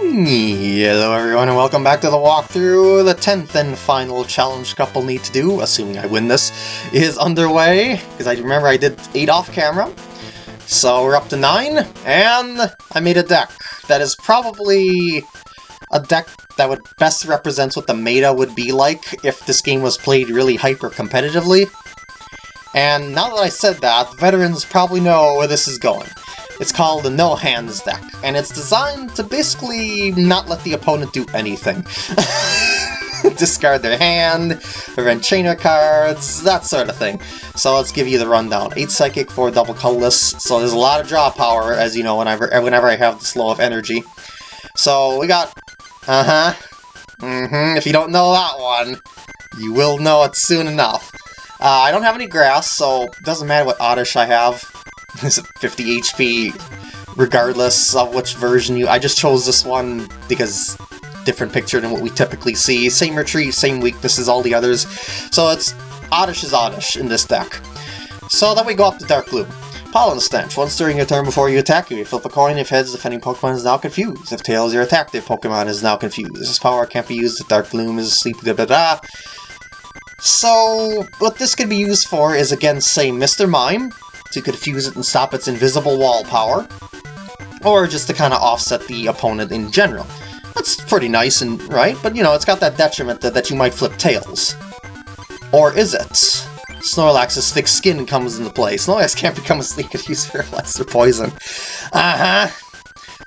Hello everyone and welcome back to the walkthrough. The 10th and final challenge couple need to do, assuming I win this, is underway. Because I remember I did 8 off camera. So we're up to 9, and I made a deck that is probably a deck that would best represent what the meta would be like if this game was played really hyper-competitively. And now that I said that, veterans probably know where this is going. It's called the No Hands deck, and it's designed to basically not let the opponent do anything. Discard their hand, prevent trainer cards, that sort of thing. So let's give you the rundown. 8 Psychic, 4 double colorless, so there's a lot of draw power, as you know, whenever, whenever I have this low of energy. So we got... Uh-huh. Mm-hmm, if you don't know that one, you will know it soon enough. Uh, I don't have any grass, so it doesn't matter what Oddish I have. Is 50 HP regardless of which version you... I just chose this one because different picture than what we typically see. Same retreat, same weaknesses, all the others. So it's Oddish is Oddish in this deck. So then we go up to Dark Gloom. Pollen Stench. Once during your turn before you attack, you flip a coin if heads, defending Pokemon is now confused. If tails, your attack Pokemon is now confused. This power can't be used if Dark Gloom is asleep, da da da. So, what this could be used for is against, say, Mr. Mime, to confuse it and stop its invisible wall power, or just to kind of offset the opponent in general. That's pretty nice and right, but you know, it's got that detriment that, that you might flip tails. Or is it? Snorlax's thick skin comes into play. Snorlax can't become a asleep if paralyzed or poison. Uh-huh.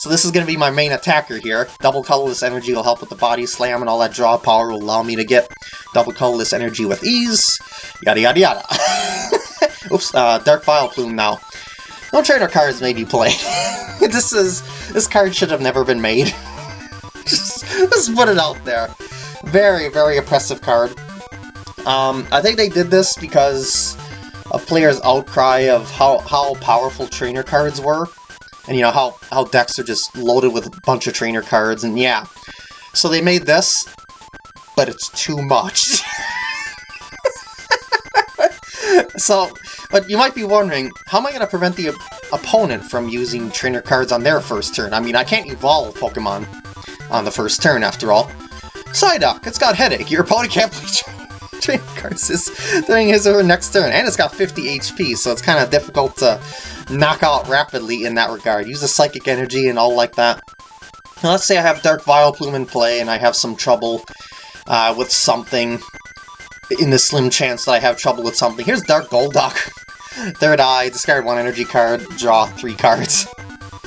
So this is going to be my main attacker here. Double colorless energy will help with the body slam and all that draw power will allow me to get double colorless energy with ease. Yada yada yada. Oops, uh, Dark Vileplume now. No trainer cards may be played. this is this card should have never been made. just, just put it out there. Very, very oppressive card. Um, I think they did this because of players' outcry of how, how powerful trainer cards were. And you know, how, how decks are just loaded with a bunch of trainer cards, and yeah. So they made this, but it's too much. so, but you might be wondering, how am I going to prevent the opponent from using trainer cards on their first turn? I mean, I can't evolve Pokemon on the first turn, after all. Psyduck, it's got Headache. Your opponent can't play trainer cards during his or her next turn, and it's got 50 HP, so it's kind of difficult to knock out rapidly in that regard. Use the Psychic Energy and all like that. Now, let's say I have Dark Vileplume in play, and I have some trouble uh, with something in the slim chance that I have trouble with something. Here's Dark Golduck. Third Eye, discard one energy card, draw three cards.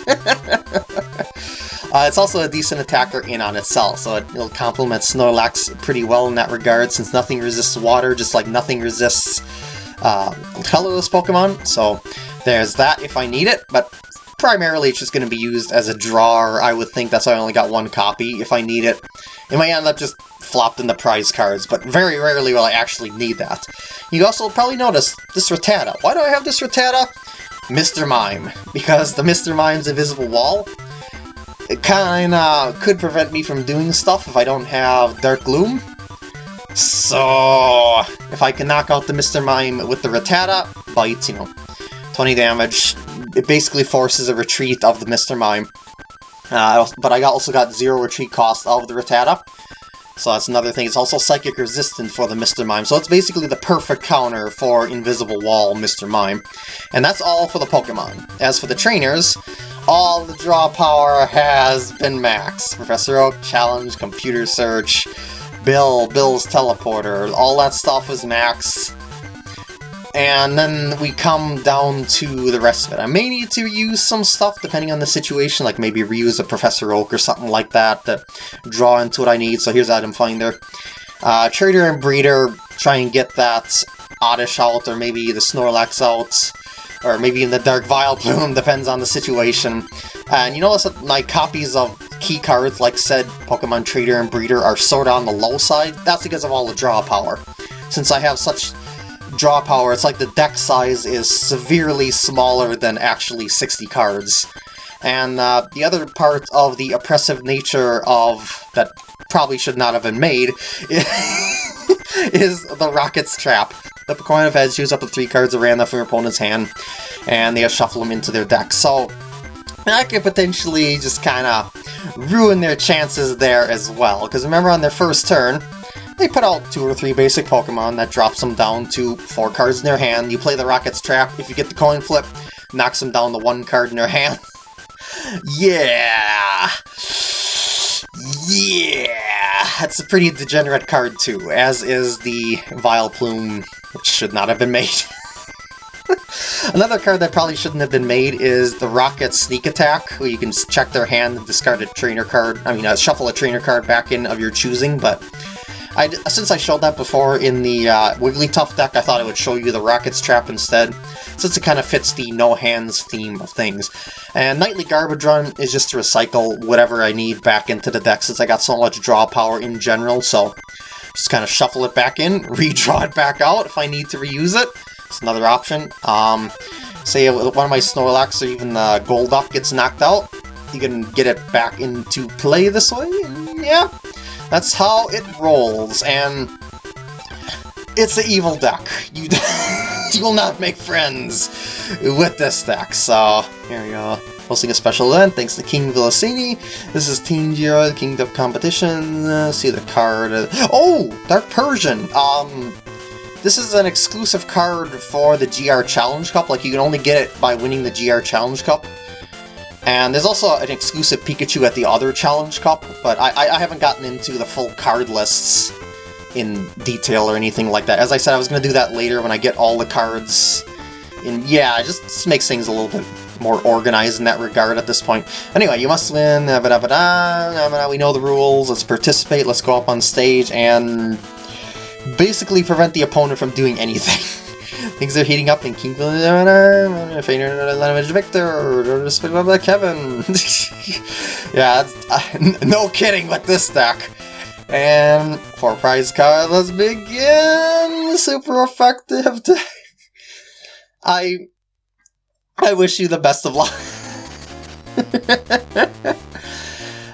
uh, it's also a decent attacker in on itself, so it, will complement Snorlax pretty well in that regard, since nothing resists water, just like nothing resists uh, colorless Pokemon, so there's that if I need it, but primarily it's just going to be used as a drawer. I would think that's why I only got one copy. If I need it, it might end up just flopped in the prize cards, but very rarely will I actually need that. You also probably notice this Rattata. Why do I have this Rattata? Mr. Mime. Because the Mr. Mime's invisible wall, it kinda could prevent me from doing stuff if I don't have Dark Gloom. So, if I can knock out the Mr. Mime with the Rattata, bites, you know, 20 damage, it basically forces a retreat of the Mr. Mime. Uh, but I also got zero retreat cost of the Rattata. So that's another thing. It's also psychic resistant for the Mr. Mime. So it's basically the perfect counter for Invisible Wall Mr. Mime. And that's all for the Pokemon. As for the trainers, all the draw power has been maxed. Professor Oak, Challenge, Computer Search, Bill, Bill's Teleporter, all that stuff is maxed. And then we come down to the rest of it. I may need to use some stuff depending on the situation, like maybe reuse a Professor Oak or something like that to draw into what I need. So here's Item Finder. Uh, Trader and Breeder, try and get that Oddish out, or maybe the Snorlax out, or maybe in the Dark Vileplume, depends on the situation. And you notice that my copies of key cards, like said Pokemon Trader and Breeder, are sort of on the low side. That's because of all the draw power. Since I have such draw power, it's like the deck size is severely smaller than actually 60 cards. And uh, the other part of the oppressive nature of that probably should not have been made is the Rocket's Trap. The Pokemon of Heads use up to three cards of random from your opponent's hand, and they shuffle them into their deck. So, that could potentially just kind of ruin their chances there as well. Because remember on their first turn, they put out two or three basic Pokemon that drops them down to four cards in their hand. You play the Rocket's Trap. If you get the coin flip, knocks them down to one card in their hand. yeah! Yeah! That's a pretty degenerate card too, as is the Vileplume, which should not have been made. Another card that probably shouldn't have been made is the Rocket Sneak Attack, where you can check their hand and discard a trainer card, I mean, uh, shuffle a trainer card back in of your choosing, but I, since I showed that before in the uh, Wigglytuff deck, I thought I would show you the Rocket's Trap instead, since it kind of fits the no-hands theme of things. And Nightly Garbage Run is just to recycle whatever I need back into the deck, since I got so much draw power in general, so just kind of shuffle it back in, redraw it back out if I need to reuse it. It's another option. Um, say one of my Snorlax or even the Golduck gets knocked out, you can get it back into play this way, yeah, that's how it rolls, and it's an evil deck. You, you will not make friends with this deck, so here we go. Hosting a special event thanks to King Villasini. This is Team Zero, the Kingdom Competition. Uh, see the card. Oh! Dark Persian! Um, this is an exclusive card for the GR Challenge Cup. Like, you can only get it by winning the GR Challenge Cup. And there's also an exclusive Pikachu at the other Challenge Cup, but I, I haven't gotten into the full card lists in detail or anything like that. As I said, I was going to do that later when I get all the cards. And yeah, it just makes things a little bit more organized in that regard at this point. Anyway, you must win, we know the rules, let's participate, let's go up on stage and basically prevent the opponent from doing anything. Things are heating up in King Victor, Kevin. yeah, no kidding with this deck. And for prize card, let's begin. Super effective deck. I I wish you the best of luck.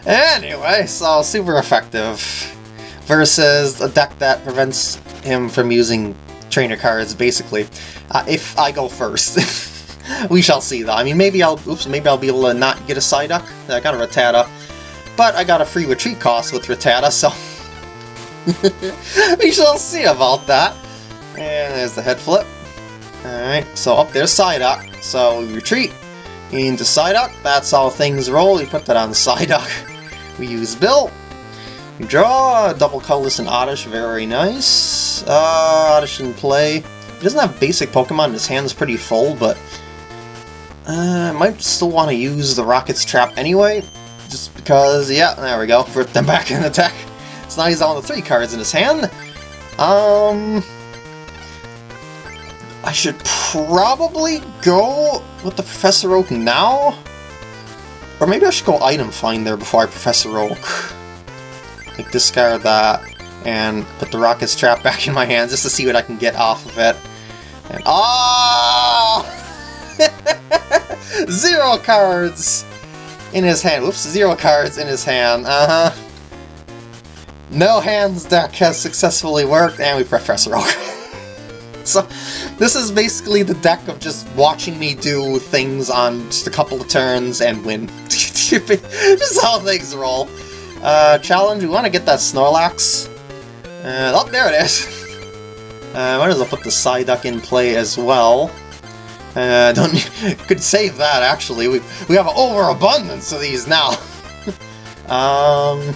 anyway, so super effective versus a deck that prevents him from using trainer cards, basically. Uh, if I go first. we shall see, though. I mean, maybe I'll... Oops, maybe I'll be able to not get a Psyduck. I got a Rattata. But I got a free retreat cost with Rattata, so... we shall see about that. And there's the head flip. Alright, so up there's Psyduck. So we retreat into Psyduck. That's how things roll. We put that on Psyduck. We use Bill. Draw double colorless and Oddish, very nice. Uh, Oddish in play. He doesn't have basic Pokemon, his hand's pretty full, but uh, I might still want to use the Rocket's Trap anyway, just because, yeah, there we go, put them back in attack. So now he's down to three cards in his hand. Um, I should probably go with the Professor Oak now? Or maybe I should go Item Finder before I Professor Oak. Discard that, and put the Rocket's Trap back in my hands just to see what I can get off of it. And, oh! zero cards in his hand. Whoops, zero cards in his hand. Uh-huh. No hands deck has successfully worked, and we Professor Oak. so, this is basically the deck of just watching me do things on just a couple of turns and win. just how things roll. Uh, challenge, we want to get that Snorlax. Uh, oh, there it is! uh, might as well put the Psyduck in play as well. Uh, don't could save that actually. We we have an overabundance of these now. um,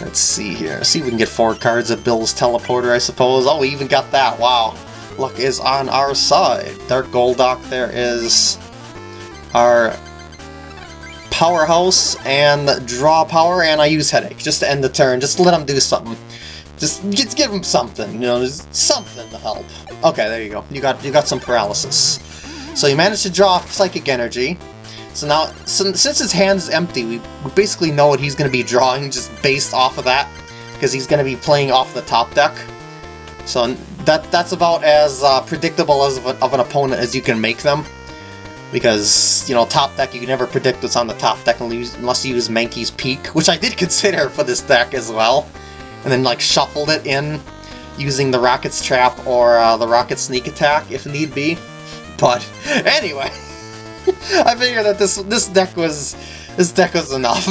let's see here. See if we can get four cards of Bill's teleporter, I suppose. Oh, we even got that. Wow, luck is on our side. Dark Golduck. There is our Powerhouse and Draw Power, and I use Headache, just to end the turn, just let him do something. Just, just give him something, you know, just something to help. Okay, there you go. You got you got some paralysis. So you managed to draw Psychic Energy. So now, so, since his hand is empty, we, we basically know what he's going to be drawing just based off of that, because he's going to be playing off the top deck. So that that's about as uh, predictable as of, a, of an opponent as you can make them because, you know, top deck, you can never predict what's on the top deck unless you use Mankey's Peek, which I did consider for this deck as well, and then, like, shuffled it in using the Rocket's Trap or uh, the Rocket Sneak Attack, if need be. But, anyway, I figured that this this deck was this deck was enough.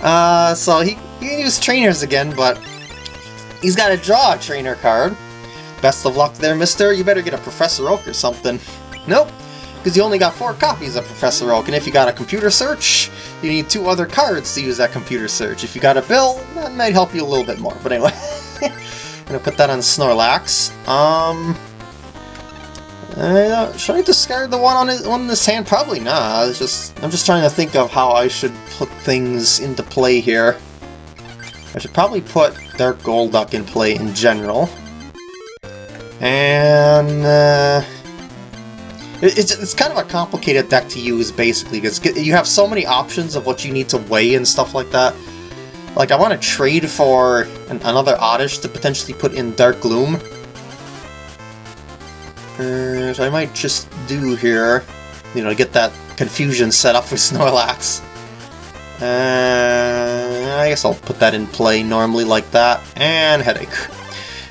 uh, so he, he can use trainers again, but he's got to draw a trainer card. Best of luck there, mister. You better get a Professor Oak or something. Nope, because you only got four copies of Professor Oak, and if you got a computer search, you need two other cards to use that computer search. If you got a bill, that might help you a little bit more. But anyway, I'm gonna put that on Snorlax. Um, uh, should I discard the one on his on this hand? Probably not. It's just I'm just trying to think of how I should put things into play here. I should probably put Dark Golduck in play in general. And uh, it's, it's kind of a complicated deck to use, basically, because you have so many options of what you need to weigh and stuff like that. Like, I want to trade for an, another Oddish to potentially put in Dark Gloom. Uh, so I might just do here, you know, get that confusion set up with Snorlax. Uh, I guess I'll put that in play normally like that, and Headache.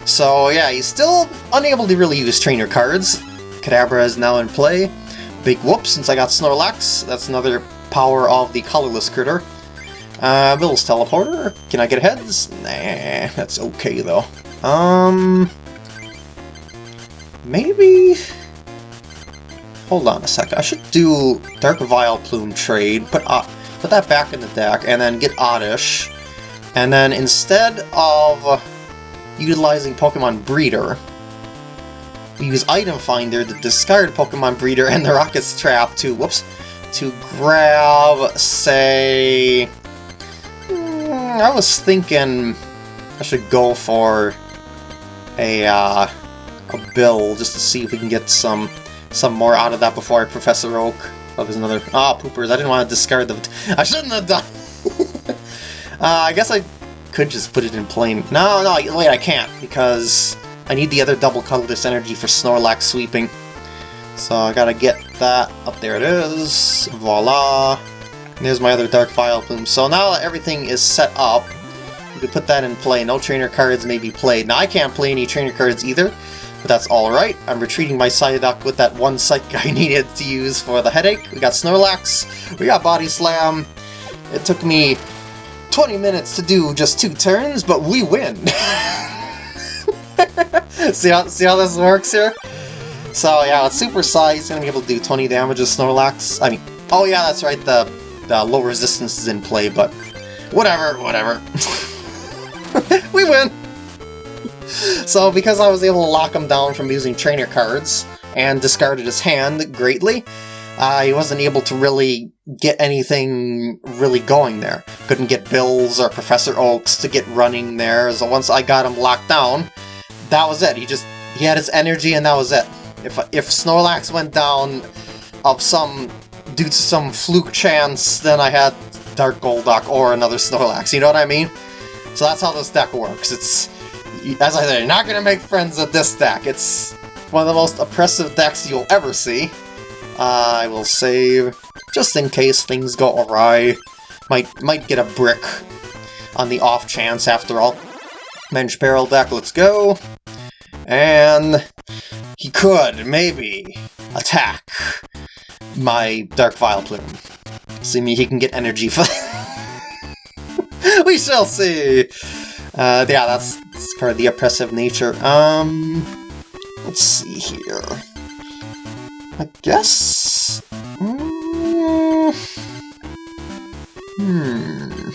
So yeah, he's still unable to really use trainer cards. Kadabra is now in play. Big whoop since I got Snorlax. That's another power of the colorless critter. Uh, Bill's teleporter. Can I get heads? Nah, that's okay though. Um, maybe. Hold on a sec. I should do Dark Vileplume trade. Put uh, put that back in the deck, and then get Oddish. And then instead of utilizing Pokemon Breeder. We use Item Finder the discard Pokemon Breeder and the Rocket's Trap to, whoops, to grab, say... Mm, I was thinking I should go for a, uh, a bill just to see if we can get some some more out of that before Professor Oak. Oh, there's another... Ah, oh, poopers. I didn't want to discard them. I shouldn't have done... uh, I guess I could just put it in plain... No, no, wait, I can't, because I need the other double colorless energy for Snorlax sweeping. So I gotta get that. Up there it is. Voila. There's my other Dark Vileplume. So now that everything is set up, we can put that in play. No trainer cards may be played. Now I can't play any trainer cards either, but that's alright. I'm retreating my Psyduck with that one Psychic I needed to use for the headache. We got Snorlax, we got Body Slam. It took me 20 minutes to do just two turns, but we win! see, how, see how this works here? So yeah, Super Size, gonna be able to do 20 damage to Snorlax. I mean, oh yeah, that's right, the, the low resistance is in play, but whatever, whatever. we win! So because I was able to lock him down from using trainer cards, and discarded his hand greatly, uh, he wasn't able to really get anything really going there. Couldn't get Bills or Professor Oaks to get running there, so once I got him locked down, that was it. He just, he had his energy and that was it. If, if Snorlax went down of some, due to some fluke chance, then I had Dark Golduck or another Snorlax, you know what I mean? So that's how this deck works. It's, as I said, you're not going to make friends with this deck. It's one of the most oppressive decks you'll ever see. I will save, just in case things go awry. Might, might get a brick on the off chance after all. Mensch Barrel deck, let's go. And he could, maybe, attack my Dark Vileplume. See me, he can get energy for We shall see! Uh, yeah, that's, that's part of the oppressive nature. Um, let's see here. I guess... Mm, hmm...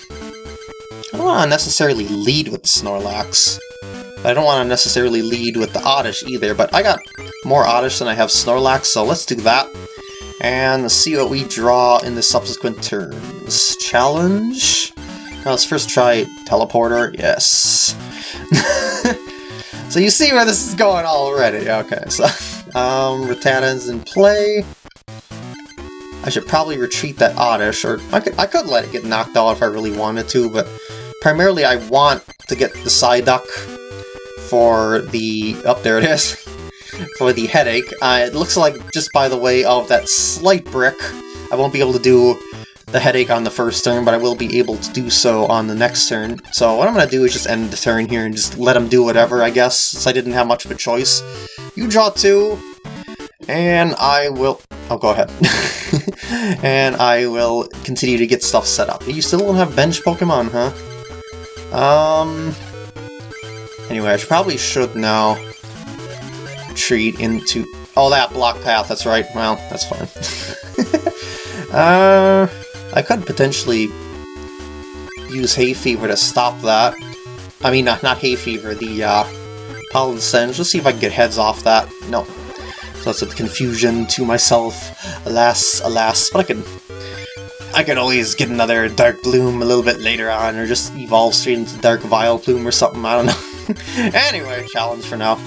I don't want to necessarily lead with the Snorlax. I don't want to necessarily lead with the Oddish either, but I got more Oddish than I have Snorlax, so let's do that. And see what we draw in the subsequent turns. Challenge? Now let's first try Teleporter. Yes. so you see where this is going already. Okay, so... Um, Rattata's in play. I should probably retreat that Oddish, or I could, I could let it get knocked out if I really wanted to, but primarily I want to get the Psyduck for the... Up oh, there it is. for the headache. Uh, it looks like, just by the way of that slight brick, I won't be able to do the headache on the first turn, but I will be able to do so on the next turn. So what I'm going to do is just end the turn here and just let him do whatever, I guess, since I didn't have much of a choice. You draw two, And I will... Oh, go ahead. and I will continue to get stuff set up. You still don't have bench Pokemon, huh? Um... Anyway, I probably should now retreat into... Oh, that block path, that's right. Well, that's fine. uh, I could potentially use Hay Fever to stop that. I mean, not, not Hay Fever, the uh, Pollen Singe. Let's see if I can get heads off that. No. So that's a confusion to myself. Alas, alas. But I can... I can always get another Dark Gloom a little bit later on, or just evolve straight into Dark Vileplume or something, I don't know. anyway, challenge for now.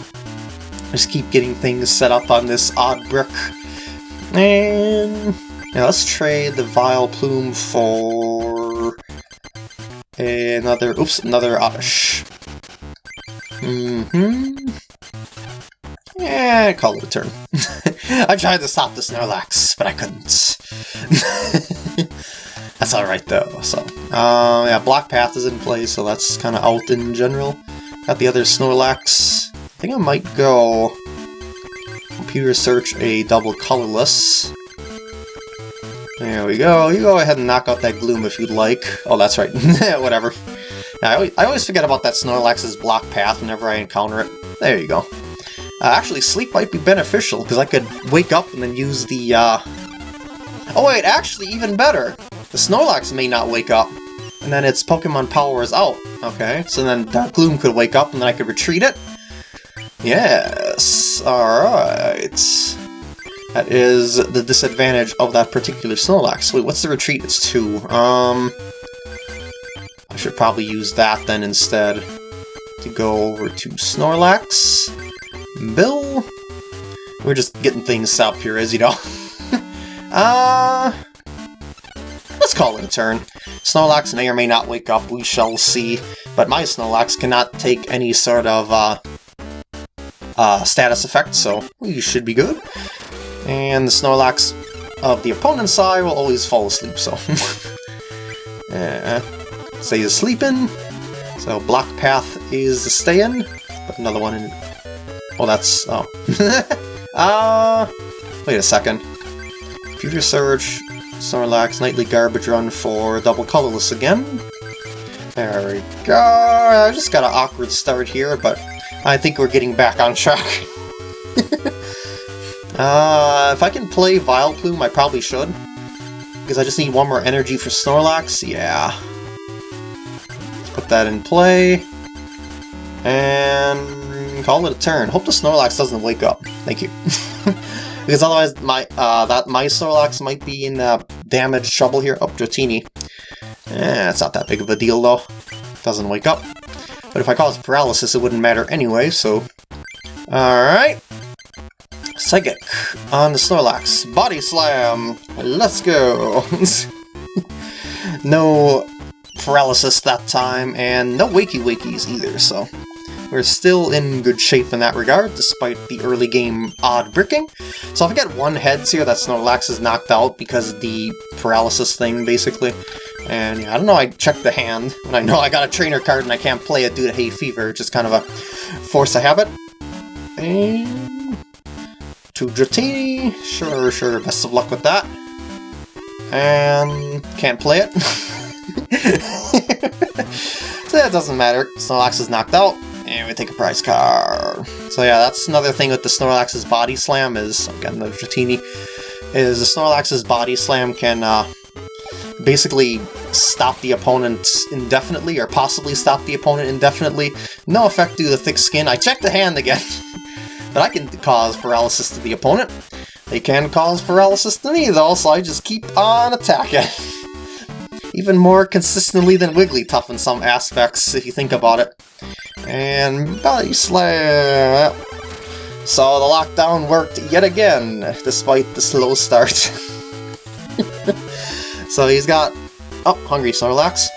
Just keep getting things set up on this odd brick. And... Now let's trade the Vileplume for another, oops, another Oddish. Mm-hmm. Yeah, call it a turn. I tried to stop the Snorlax, but I couldn't. that's alright though, so. Uh, yeah, Block Path is in play, so that's kind of out in general. Got the other Snorlax. I think I might go computer search a double colorless. There we go. You go ahead and knock out that Gloom if you'd like. Oh, that's right. Whatever. I always, I always forget about that Snorlax's block path whenever I encounter it. There you go. Uh, actually, sleep might be beneficial, because I could wake up and then use the, uh... Oh wait, actually, even better! The Snorlax may not wake up, and then its Pokemon power is out. Okay, so then Dark Gloom could wake up, and then I could retreat it? Yes, alright. That is the disadvantage of that particular Snorlax. Wait, what's the retreat? It's two. Um, I should probably use that then instead to go over to Snorlax. Bill. We're just getting things up here, as you know. uh, let's call it a turn. Snorlax may or may not wake up, we shall see. But my Snorlax cannot take any sort of uh, uh, status effect, so we should be good. And the Snorlax of the opponent's side will always fall asleep, so... uh, he's sleeping. So Block Path is staying. Put another one in. Oh, that's... oh. uh, wait a second. Computer Search, Snorlax, Nightly Garbage Run for Double Colorless again. There we go. I just got an awkward start here, but I think we're getting back on track. Uh, if I can play Vileplume, I probably should. Because I just need one more energy for Snorlax, yeah. Let's put that in play. And call it a turn. Hope the Snorlax doesn't wake up. Thank you. because otherwise my uh, that my Snorlax might be in uh, damage trouble here. Oh, Dratini. Eh, it's not that big of a deal though. Doesn't wake up. But if I cause paralysis, it wouldn't matter anyway, so... Alright. Psychic on the Snorlax. Body Slam! Let's go! no paralysis that time, and no Wakey Wakeys either, so we're still in good shape in that regard, despite the early game odd bricking. So if I get one heads here, that Snorlax is knocked out because of the paralysis thing, basically. And I don't know, I checked the hand, and I know I got a trainer card and I can't play it due to hay fever, just kind of a force of habit. And to Dratini. Sure, sure, best of luck with that. And can't play it. so that doesn't matter. Snorlax is knocked out, and we take a prize card. So yeah, that's another thing with the Snorlax's Body Slam is, again, the Dratini, is the Snorlax's Body Slam can uh, basically stop the opponent indefinitely, or possibly stop the opponent indefinitely. No effect due to the thick skin. I checked the hand again. but I can cause paralysis to the opponent. They can cause paralysis to me, though, so I just keep on attacking. Even more consistently than Wigglytuff in some aspects, if you think about it. And Body Slam! So the lockdown worked yet again, despite the slow start. so he's got... Oh, Hungry Snorlax.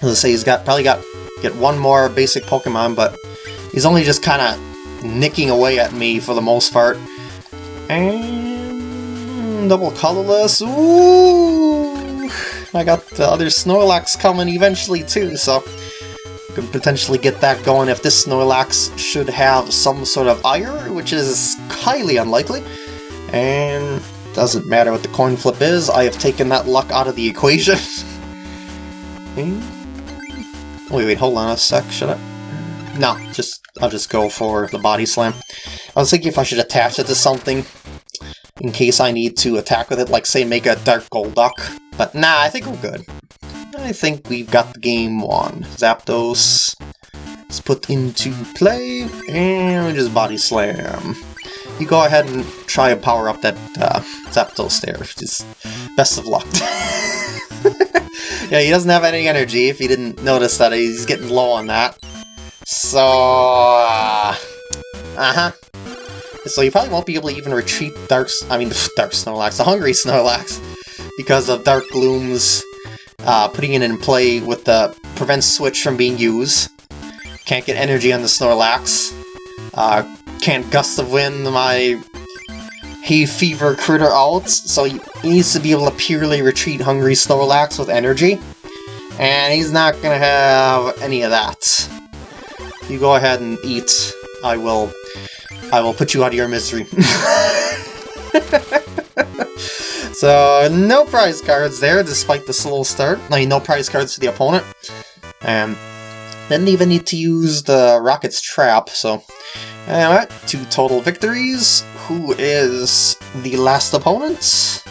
As I say, he's got probably got get one more basic Pokemon, but he's only just kind of nicking away at me for the most part. And double colorless. Ooh! I got the other Snorlax coming eventually too, so could potentially get that going if this Snorlax should have some sort of ire, which is highly unlikely. And doesn't matter what the coin flip is, I have taken that luck out of the equation. wait, wait, hold on a sec, should I? No, just I'll just go for the body slam. I was thinking if I should attach it to something in case I need to attack with it, like say make a Dark Golduck. But nah, I think we're good. I think we've got the game won. Zapdos is put into play, and just body slam. You go ahead and try and power up that uh, Zapdos there. Just best of luck. yeah, he doesn't have any energy, if you didn't notice that he's getting low on that. So, uh, uh-huh. So you probably won't be able to even retreat Dark, I mean, Dark Snorlax, the Hungry Snorlax, because of Dark Gloom's uh, putting it in play with the prevent switch from being used. Can't get energy on the Snorlax. Uh, can't Gust of Wind my Hay Fever critter out, so he needs to be able to purely retreat Hungry Snorlax with energy. And he's not gonna have any of that. You go ahead and eat. I will I will put you out of your misery. so, no prize cards there, despite the slow start. I mean, no prize cards to the opponent. And didn't even need to use the Rocket's Trap, so... Alright, two total victories. Who is the last opponent?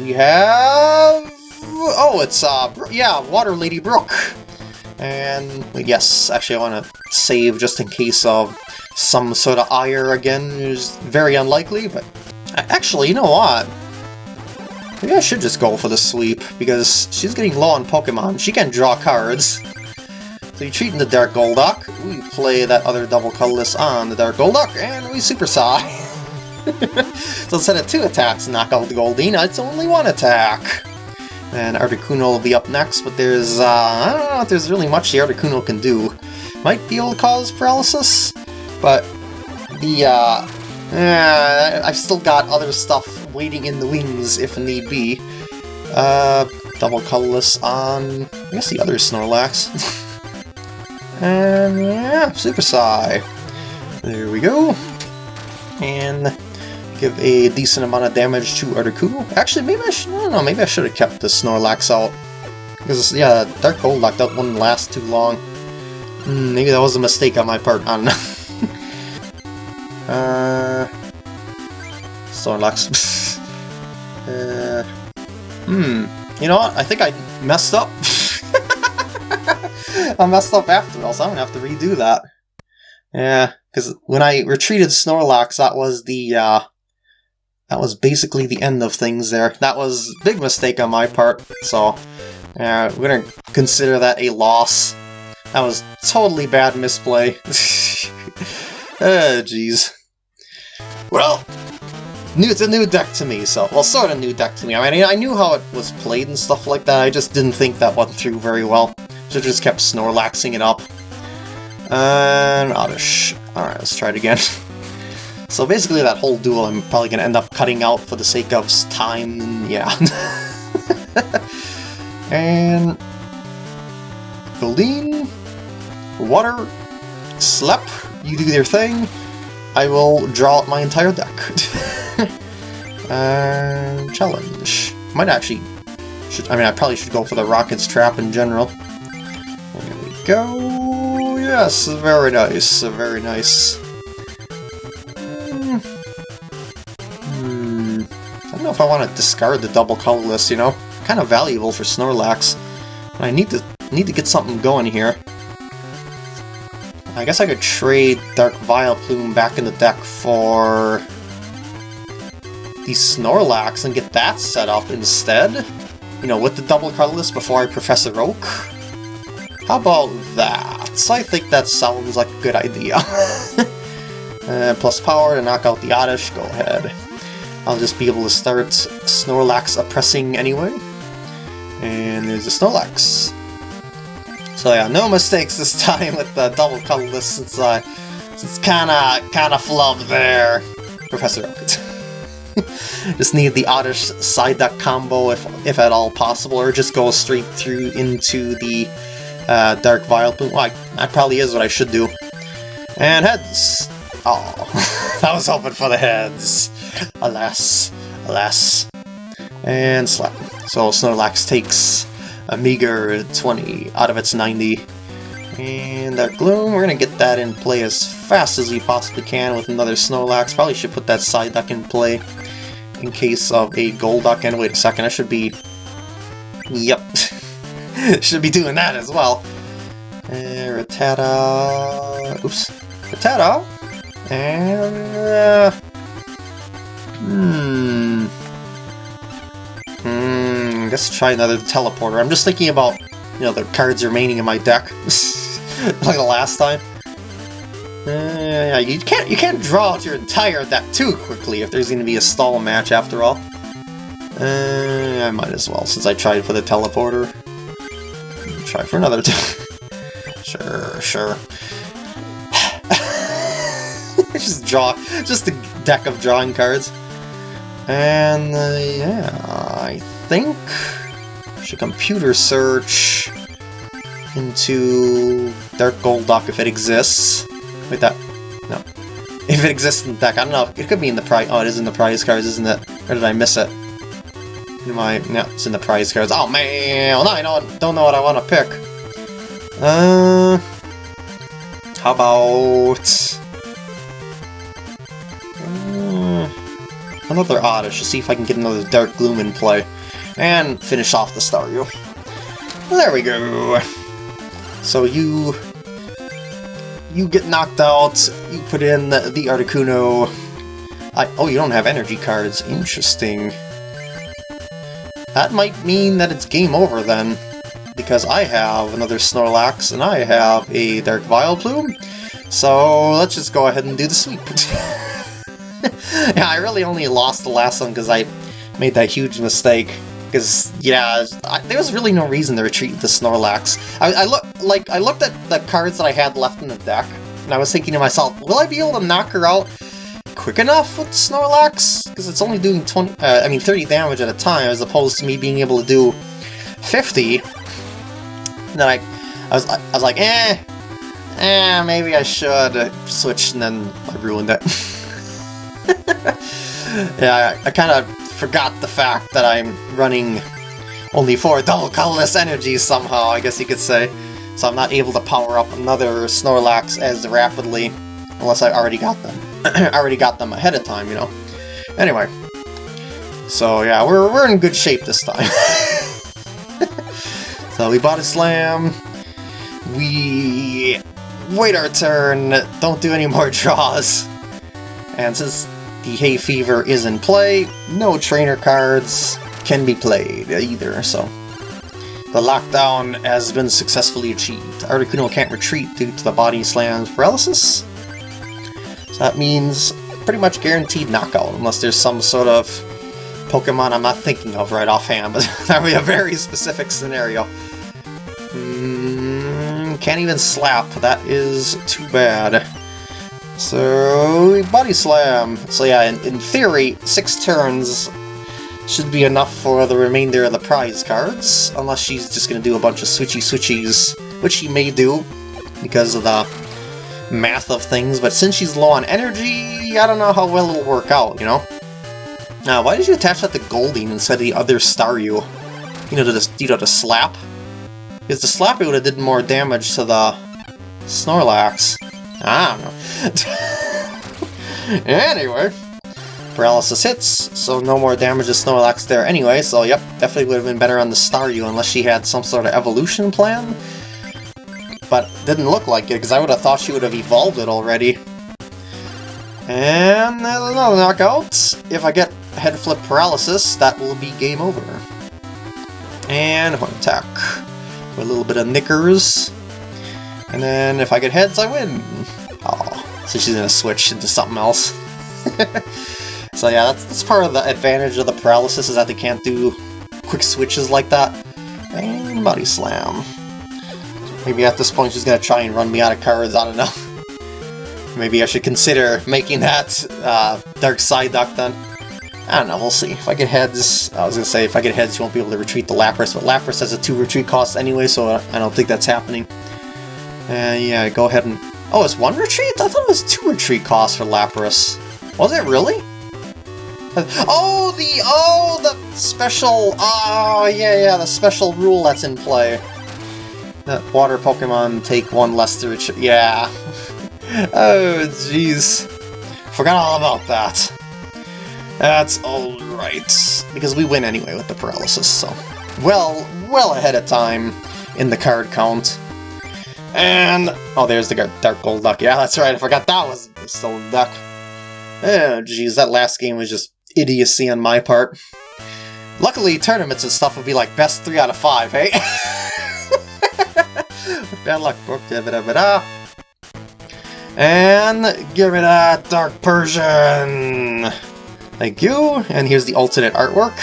We have... Oh, it's, uh, yeah, Water Lady Brooke. And, yes, actually I want to save just in case of some sort of ire again is very unlikely, but actually, you know what? Maybe I should just go for the sweep, because she's getting low on Pokemon. She can draw cards. So you treat the Dark Golduck, we play that other double colorless on the Dark Golduck, and we Super Psy. so instead of two attacks knock out the Goldeen, it's only one attack. And Articuno will be up next, but there's, uh, I don't know if there's really much the Articuno can do. Might be able to cause paralysis? But the, uh, uh, I've still got other stuff waiting in the wings if need be. Uh, double colorless on, I guess the other Snorlax. and yeah, Super Psy. There we go. And give a decent amount of damage to Articuno. Actually, maybe I should, I don't know, maybe I should have kept the Snorlax out. Because, yeah, Dark Golduck, that wouldn't last too long. Mm, maybe that was a mistake on my part, I don't know. Uh, Snorlax. uh, hmm. You know what? I think I messed up. I messed up after all, so I'm gonna have to redo that. Yeah, because when I retreated Snorlax, that was the, uh, that was basically the end of things there. That was a big mistake on my part, so uh, we're gonna consider that a loss. That was totally bad misplay. Oh, jeez. Well, new, it's a new deck to me, so, well, sort of new deck to me. I mean, I knew how it was played and stuff like that, I just didn't think that went through very well. So just kept Snorlaxing it up. And Oddish. Alright, let's try it again. so basically that whole duel I'm probably to end up cutting out for the sake of time, yeah. and... Goldeen, Water, Slep, you do your thing, I will draw out my entire deck. uh, challenge. Might actually... Should, I mean, I probably should go for the Rocket's Trap in general. There we go. Yes, very nice, very nice. If I want to discard the double colorless, you know? Kind of valuable for Snorlax. I need to need to get something going here. I guess I could trade Dark Vileplume back in the deck for the Snorlax and get that set up instead. You know, with the double colorless before I Professor Oak. How about that? I think that sounds like a good idea. uh, plus power to knock out the Oddish, go ahead. I'll just be able to start Snorlax oppressing anyway. And there's a Snorlax. So yeah, no mistakes this time with the double colorless since I since kinda kinda flubbed there. Professor Oak. just need the oddish side deck combo if if at all possible, or just go straight through into the uh, Dark Vileplume. Well, that probably is what I should do. And heads. Oh. I was hoping for the heads. Alas, alas. And slap. So Snorlax takes a meager 20 out of its 90. And that Gloom, we're gonna get that in play as fast as we possibly can with another Snorlax. Probably should put that side Psyduck in play in case of a Golduck. And wait a second, I should be... Yep. should be doing that as well. And Rattata... Oops. Rattata? And... Uh, hmm... Hmm... Guess try another Teleporter. I'm just thinking about, you know, the cards remaining in my deck. like the last time. Uh, yeah, you can't you can't draw out your entire deck too quickly if there's going to be a stall match after all. Uh, I might as well, since I tried for the teleporter. Try for another Sure, sure. just draw, just a deck of drawing cards. And, uh, yeah, I think... I should computer search into Dark Golduck if it exists. Wait, that... No. If it exists in the deck, I don't know. It could be in the prize... Oh, it is in the prize cards, isn't it? Or did I miss it? Am I... No, it's in the prize cards. Oh, man! I don't, don't know what I want to pick. Uh... How about... another Oddish to see if I can get another Dark Gloom in play. And finish off the Staryu. There we go. So you you get knocked out, you put in the, Articuno. I, oh, you don't have energy cards. Interesting. That might mean that it's game over then, because I have another Snorlax and I have a Dark Vileplume. So let's just go ahead and do the sweep. yeah, I really only lost the last one because I made that huge mistake because yeah, I, there was really no reason to retreat the Snorlax. I, I look like I looked at the cards that I had left in the deck, and I was thinking to myself, will I be able to knock her out quick enough with Snorlax? Because it's only doing 20, uh, I mean 30 damage at a time, as opposed to me being able to do 50. And then I, I was, I was like, eh, eh, maybe I should switch, and then I ruined it. yeah, I, I kind of forgot the fact that I'm running only four dull colorless energies somehow, I guess you could say. So I'm not able to power up another Snorlax as rapidly, unless I already got them. I already got them ahead of time, you know. Anyway. So yeah, we're, we're in good shape this time. so we bought a Slam. We wait our turn, don't do any more draws. And since the Hay Fever is in play, no trainer cards can be played either, so... The lockdown has been successfully achieved. Articuno can't retreat due to the Body slam paralysis. So that means pretty much guaranteed knockout, unless there's some sort of Pokemon I'm not thinking of right offhand, but that would be a very specific scenario. Mm, can't even slap, that is too bad. So, Body Slam. So yeah, in, in, theory, six turns should be enough for the remainder of the prize cards, unless she's just to do a bunch of switchy switchies, which she may do, because of the math of things, but since she's low on energy, I don't know how well it'll work out, you know? Now, why did you attach that to Goldeen instead of the other Staryu? You know, to the, you know, to Slap? Because the Slap would have did more damage to the Snorlax. I don't know. anyway, paralysis hits, so no more damage to Snorlax there anyway, so yep, definitely would have been better on the Staryu unless she had some sort of evolution plan. But didn't look like it, because I would have thought she would have evolved it already. And another knockout. If I get head flip paralysis, that will be game over. And horn attack. With a little bit of knickers. And then if I get heads, I win. Oh, so she's gonna switch into something else. so yeah, that's, that's part of the advantage of the paralysis, is that they can't do quick switches like that. And Body Slam. Maybe at this point she's gonna try and run me out of cards, I don't know. Maybe I should consider making that uh, Dark Side Duck then. I don't know, we'll see. If I get heads, I was gonna say, if I get heads, you won't be able to retreat the Lapras, but Lapras has a 2 retreat cost anyway, so I don't think that's happening. Yeah, go ahead and... Oh, it's one retreat? I thought it was two retreat costs for Lapras. Was it really? Oh, the oh the special oh yeah yeah the special rule that's in play. That water Pokemon take one less to retreat. Yeah. oh jeez, forgot all about that. That's alright, because we win anyway with the paralysis, so... Well, well ahead of time in the card count. And... Oh, there's the Dark Golduck. Yeah, that's right, I forgot that was still a duck. Oh, jeez, that last game was just idiocy on my part. Luckily, tournaments and stuff would be like best 3 out of 5, hey? Eh? Bad luck, book. Da -da -da and give me that Dark Persian! Thank you, and here's the alternate artwork.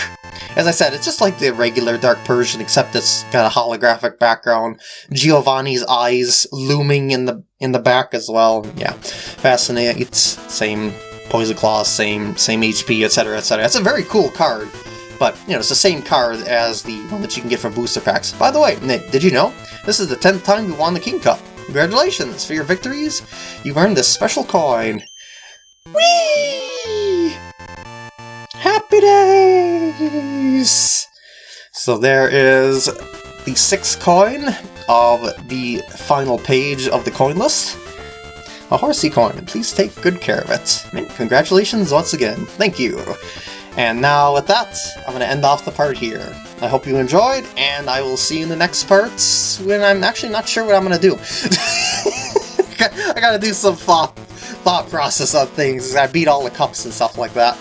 As I said, it's just like the regular Dark Persian, except it's got a holographic background. Giovanni's eyes looming in the in the back as well. Yeah, fascinating. It's same Poison claws, same same HP, etc., etc. It's a very cool card, but you know it's the same card as the one that you can get from booster packs. By the way, did you know this is the tenth time you won the King Cup? Congratulations for your victories! You've earned this special coin. Whee! Happy days! So there is the sixth coin of the final page of the coin list. A horsey coin, please take good care of it. congratulations once again, thank you. And now with that, I'm going to end off the part here. I hope you enjoyed, and I will see you in the next parts when I'm actually not sure what I'm going to do. I gotta do some thought, thought process on things. I beat all the cups and stuff like that.